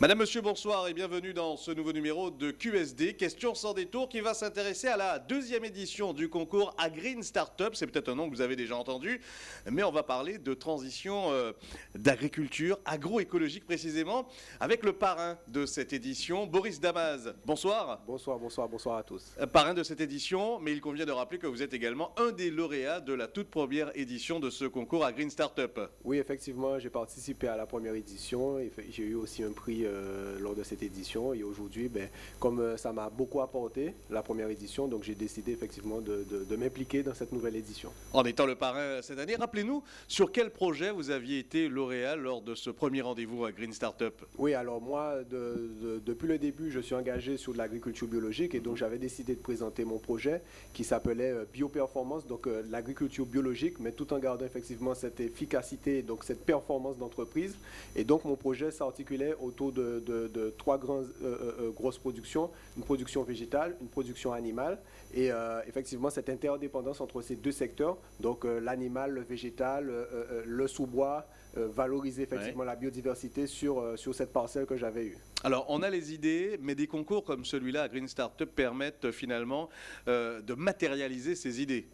Madame, Monsieur, bonsoir et bienvenue dans ce nouveau numéro de QSD, Question sans détour, qui va s'intéresser à la deuxième édition du concours à Green Startup. C'est peut-être un nom que vous avez déjà entendu, mais on va parler de transition euh, d'agriculture, agroécologique précisément, avec le parrain de cette édition, Boris Damaz. Bonsoir. Bonsoir, bonsoir, bonsoir à tous. Euh, Parrain de cette édition, mais il convient de rappeler que vous êtes également un des lauréats de la toute première édition de ce concours à Green Startup. Oui, effectivement, j'ai participé à la première édition et j'ai eu aussi un prix euh, lors de cette édition. Et aujourd'hui, ben, comme euh, ça m'a beaucoup apporté, la première édition, donc j'ai décidé effectivement de, de- de m'impliquer dans cette nouvelle édition. En étant le parrain cette année, rappelez-nous sur quel projet vous aviez été lauréat lors de ce premier rendez-vous à Green Startup? Oui, alors moi, de- de- depuis le début, je suis engagé sur de l'agriculture biologique et donc j'avais décidé de présenter mon projet qui s'appelait euh, Bioperformance, donc euh, l'agriculture biologique, mais tout en gardant effectivement cette efficacité, donc cette performance d'entreprise. Et donc mon projet s'articulait autour de, de- de trois grandes euh, euh, grosses productions, une production végétale, une production animale, et euh, effectivement cette interdépendance entre ces deux secteurs, donc euh, l'animal, le végétal, euh, euh, le sous-bois, euh, valoriser effectivement la biodiversité sur, euh, sur cette parcelle que j'avais eue. Alors, on a les idées, mais des concours comme celui-là à Green Startup permettent euh, finalement euh, de matérialiser ces idées.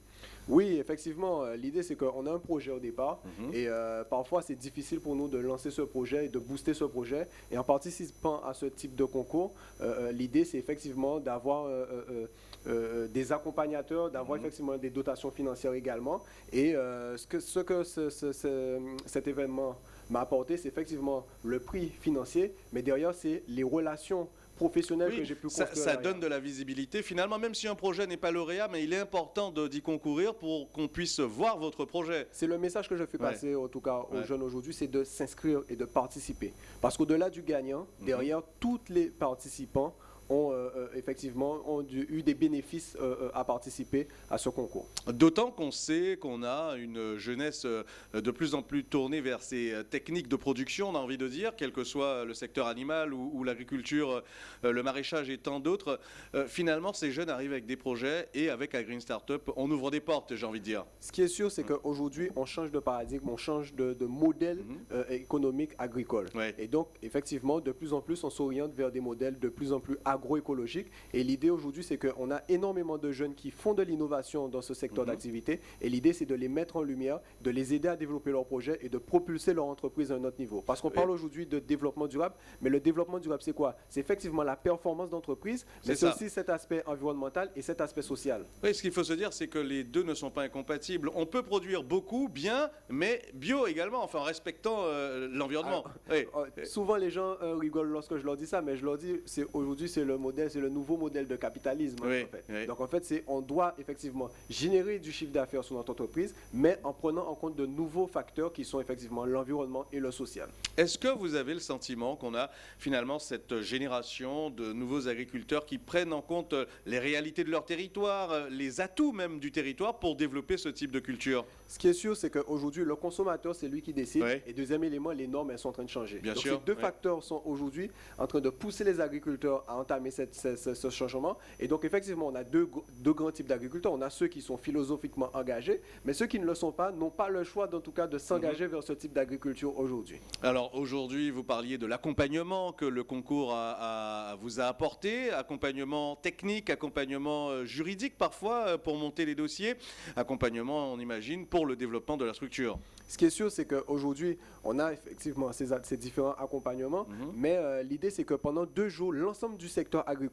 Oui, effectivement, euh, l'idée c'est qu'on a un projet au départ Mhm. et euh, parfois c'est difficile pour nous de lancer ce projet et de booster ce projet. Et en participant à ce type de concours, euh, l'idée c'est effectivement d'avoir euh, des accompagnateurs, d'avoir Mhm. effectivement des dotations financières également. Et ce que, ce que ce- ce- ce- cet événement m'a apporté, c'est effectivement le prix financier, mais derrière c'est les relations professionnelles Oui, que j'ai pu ça, construire. ça derrière. donne de la visibilité. Finalement, même si un projet n'est pas lauréat, mais il est important d'y concourir pour qu'on puisse voir votre projet. C'est le message que je fais Ouais. passer, en tout cas aux Ouais. jeunes aujourd'hui, c'est de s'inscrire et de participer. Parce qu'au-delà du gagnant, Mhm. derrière, tous les participants ont euh, euh, effectivement ont eu des bénéfices euh, à participer à ce concours. D'autant qu'on sait qu'on a une jeunesse de plus en plus tournée vers ces techniques de production, on a envie de dire, quel que soit le secteur animal ou, ou l'agriculture, le maraîchage et tant d'autres. Finalement, ces jeunes arrivent avec des projets et avec Green Startup, on ouvre des portes, j'ai envie de dire. Ce qui est sûr, c'est qu'aujourd'hui, on change de paradigme, on change de, de modèle euh, économique agricole. Ouais. Et donc, effectivement, de plus en plus, on s'oriente vers des modèles de plus en plus agroécologiques. Et l'idée aujourd'hui, c'est qu'on a énormément de jeunes qui font de l'innovation dans ce secteur Mhm. d'activité. Et l'idée, c'est de les mettre en lumière, de les aider à développer leurs projets et de propulser leur entreprise à un autre niveau. Parce qu'on Oui. parle aujourd'hui de développement durable, mais le développement durable, c'est quoi? C'est effectivement la performance d'entreprise, mais C'est aussi cet aspect environnemental et cet aspect social. Oui, ce qu'il faut se dire, c'est que les deux ne sont pas incompatibles. On peut produire beaucoup, bien, mais bio également, enfin en respectant euh, l'environnement. Oui. Euh, Souvent, les gens euh, rigolent lorsque je leur dis ça, mais je leur dis, aujourd'hui, c'est le modèle, c'est le nouveau modèle de capitalisme. hein, Oui, en fait. oui. Donc, en fait, c'est, on doit effectivement générer du chiffre d'affaires sur notre entreprise, mais en prenant en compte de nouveaux facteurs qui sont effectivement l'environnement et le social. Est-ce que vous avez le sentiment qu'on a finalement cette génération de nouveaux agriculteurs qui prennent en compte les réalités de leur territoire, les atouts même du territoire pour développer ce type de culture? Ce qui est sûr, c'est qu'aujourd'hui, le consommateur, c'est lui qui décide. Et deuxième élément, les normes, elles sont en train de changer. Bien Donc, sûr, ces deux facteurs sont aujourd'hui en train de pousser les agriculteurs à entamer cette- ce, ce- ce changement. Et donc, effectivement, on a deux, deux grands types d'agriculteurs. On a ceux qui sont philosophiquement engagés, mais ceux qui ne le sont pas n'ont pas le choix, en tout cas, de s'engager vers ce type d'agriculture aujourd'hui. Alors aujourd'hui, vous parliez de l'accompagnement que le concours a- a- vous a apporté, accompagnement technique, accompagnement euh, juridique parfois euh, pour monter les dossiers, accompagnement, on imagine, pour le développement de la structure. Ce qui est sûr, c'est qu'aujourd'hui, on a effectivement ces, différents accompagnements, Mhm. mais euh, l'idée, c'est que pendant deux jours, l'ensemble du secteur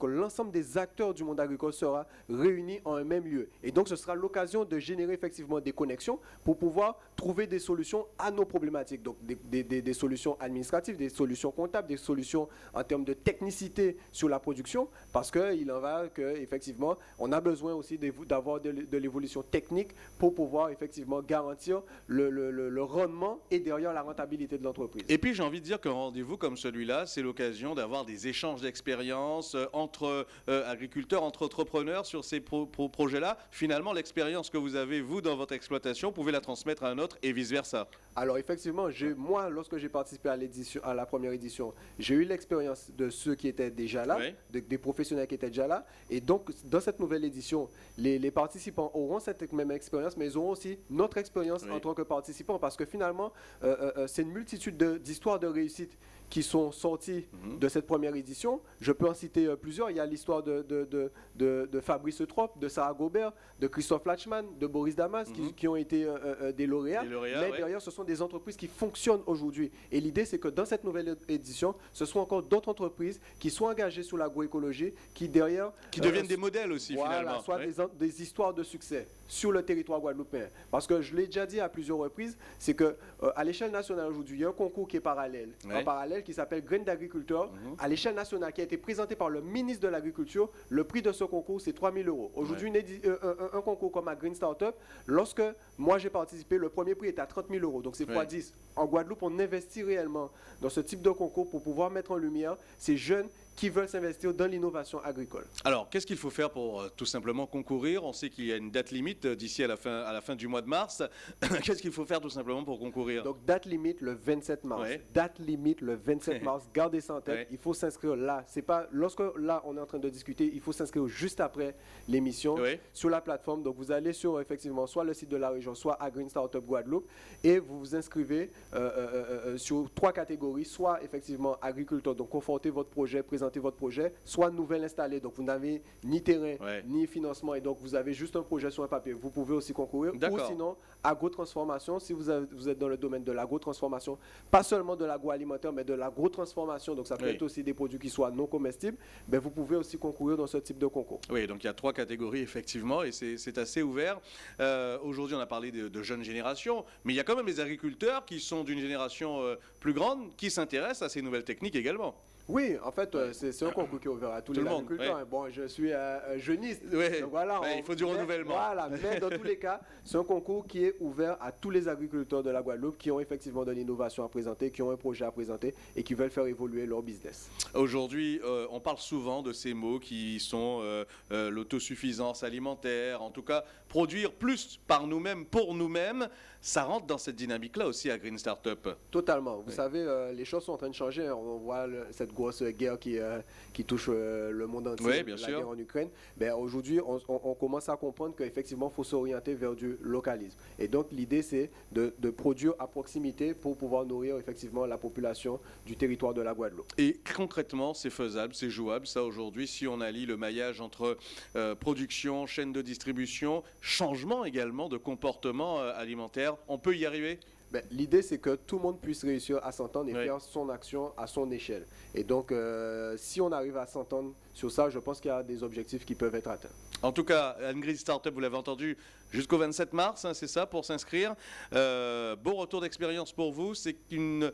l'ensemble des acteurs du monde agricole sera réuni en un même lieu. Et donc, ce sera l'occasion de générer effectivement des connexions pour pouvoir trouver des solutions à nos problématiques. Donc, des, solutions administratives, des solutions comptables, des solutions en termes de technicité sur la production, parce qu'il en va que, effectivement, on a besoin aussi d'avoir de, l'é- de l'évolution technique pour pouvoir effectivement garantir le- le rendement et derrière la rentabilité de l'entreprise. Et puis j'ai envie de dire qu'un rendez-vous comme celui-là, c'est l'occasion d'avoir des échanges d'expériences euh, entre euh, agriculteurs, entre entrepreneurs sur ces pro- pro- projets-là. Finalement, l'expérience que vous avez, vous, dans votre exploitation, vous pouvez la transmettre à un autre et vice-versa. Alors effectivement, moi, lorsque j'ai participé à, l'édition, à la première édition, j'ai eu l'expérience de ceux qui étaient déjà là, Oui. de- des professionnels qui étaient déjà là. Et donc, dans cette nouvelle édition, les, les participants auront cette même expérience, mais ils auront aussi notre expérience Oui. en tant que participants, parce que finalement, euh, c'est une multitude de- d'histoires de réussite qui sont sortis mhm. de cette première édition. Je peux en citer euh, plusieurs. Il y a l'histoire de, de, de, Fabrice Trop, de Sarah Gobert, de Christophe Latchman, de Boris Damas, qui, mhm. ont été euh, euh, des lauréats. Mais derrière, ce sont des entreprises qui fonctionnent aujourd'hui. Et l'idée, c'est que dans cette nouvelle édition, ce sont encore d'autres entreprises qui sont engagées sur l'agroécologie, qui derrière... Qui deviennent des modèles aussi, voilà, finalement. soit des, des, histoires de succès sur le territoire guadeloupéen. Parce que je l'ai déjà dit à plusieurs reprises, c'est que à l'échelle nationale aujourd'hui, il y a un concours qui est parallèle. En parallèle, qui s'appelle Graines d'agriculteur mhm. à l'échelle nationale qui a été présenté par le ministre de l'Agriculture. Le prix de ce concours, c'est 3 000 euros. Aujourd'hui, euh, un, concours comme à Green Startup, lorsque moi j'ai participé, le premier prix est à 30 000 euros. Donc c'est x 10. En Guadeloupe, on investit réellement dans ce type de concours pour pouvoir mettre en lumière ces jeunes qui veulent s'investir dans l'innovation agricole. Alors, qu'est-ce qu'il faut faire pour euh, tout simplement concourir? On sait qu'il y a une date limite euh, d'ici à, la fin, à la fin du mois de mars. qu'est-ce qu'il faut faire tout simplement pour concourir? Donc, date limite le 27 mars. Date limite le 27 mars. Gardez ça en tête. Il faut s'inscrire là. C'est pas lorsque là on est en train de discuter, il faut s'inscrire juste après l'émission sur la plateforme. Donc, vous allez sur effectivement soit le site de la région, soit à Green Startup Guadeloupe et vous vous inscrivez euh, sur trois catégories, soit effectivement agriculteur, donc confortez votre projet, présentez votre projet, soit nouvelle installée, donc vous n'avez ni terrain, ni financement, et donc vous avez juste un projet sur un papier. Vous pouvez aussi concourir. Ou sinon, agro-transformation, si vous, vous, êtes dans le domaine de l'agro-transformation, pas seulement de l'agroalimentaire, mais de l'agro-transformation, donc ça peut être aussi des produits qui soient non comestibles, ben vous pouvez aussi concourir dans ce type de concours. Oui, donc il y a trois catégories, effectivement, et c'est assez ouvert. Euh, aujourd'hui, on a parlé de, jeunes générations, mais il y a quand même les agriculteurs qui sont d'une génération euh, plus grande, qui s'intéressent à ces nouvelles techniques également. Oui, en fait, euh, c'est un concours qui est ouvert à tous les agriculteurs. Bon, je suis euh, jeuniste, donc voilà. il faut du renouvellement. Voilà, mais dans tous les cas, c'est un concours qui est ouvert à tous les agriculteurs de la Guadeloupe qui ont effectivement de l'innovation à présenter, qui ont un projet à présenter et qui veulent faire évoluer leur business. Aujourd'hui, euh, on parle souvent de ces mots qui sont l'autosuffisance alimentaire, en tout cas, produire plus par nous-mêmes, pour nous-mêmes. Ça rentre dans cette dynamique-là aussi à Green Startup. Totalement. Vous savez, les choses sont en train de changer. On voit cette grosse guerre qui, euh, qui touche euh, le monde entier, la guerre en Ukraine, ben, aujourd'hui, on, commence à comprendre qu'effectivement, il faut s'orienter vers du localisme. Et donc, l'idée, c'est de, de, produire à proximité pour pouvoir nourrir effectivement la population du territoire de la Guadeloupe. Et concrètement, c'est faisable, c'est jouable, ça, aujourd'hui, si on allie le maillage entre euh, production, chaîne de distribution, changement également de comportement alimentaire, on peut y arriver ben, l'idée, c'est que tout le monde puisse réussir à s'entendre et faire son action à son échelle. Et donc, euh, si on arrive à s'entendre sur ça, je pense qu'il y a des objectifs qui peuvent être atteints. En tout cas, Angry Startup, vous l'avez entendu, jusqu'au 27 mars, hein, c'est ça, pour s'inscrire. Euh, beau retour d'expérience pour vous. C'est une,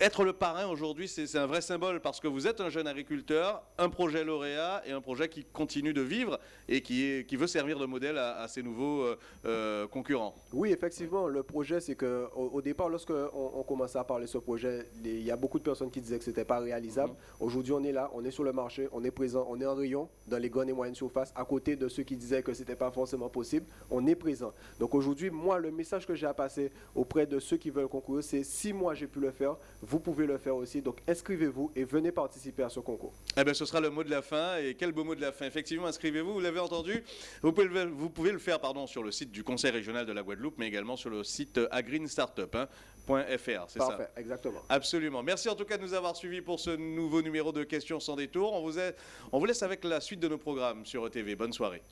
être le parrain aujourd'hui, c'est un vrai symbole parce que vous êtes un jeune agriculteur, un projet lauréat et un projet qui continue de vivre et qui, est, qui veut servir de modèle à, ces nouveaux euh, concurrents. Oui, effectivement, le projet, c'est que au, départ, lorsqu'on on commençait à parler de ce projet, il y a beaucoup de personnes qui disaient que ce n'était pas réalisable. Mhm. Aujourd'hui, on est là, on est sur le marché, on est présent, on est en rayon dans les grandes et moyennes surfaces, à côté de ceux qui disaient que ce n'était pas forcément possible. On est présent. Donc aujourd'hui, moi, le message que j'ai à passer auprès de ceux qui veulent concourir, c'est si moi j'ai pu le faire, vous pouvez le faire aussi. Donc inscrivez-vous et venez participer à ce concours. Eh bien, ce sera le mot de la fin. Et quel beau mot de la fin. Effectivement, inscrivez-vous, vous l'avez entendu. Vous pouvez, le, vous pouvez le faire sur le site du Conseil régional de la Guadeloupe, mais également sur le site Agreen Startup. Hein. .fr, c'est ça exactement. Absolument. Merci en tout cas de nous avoir suivis pour ce nouveau numéro de Questions sans détour. On vous, on vous laisse avec la suite de nos programmes sur ETV. Bonne soirée.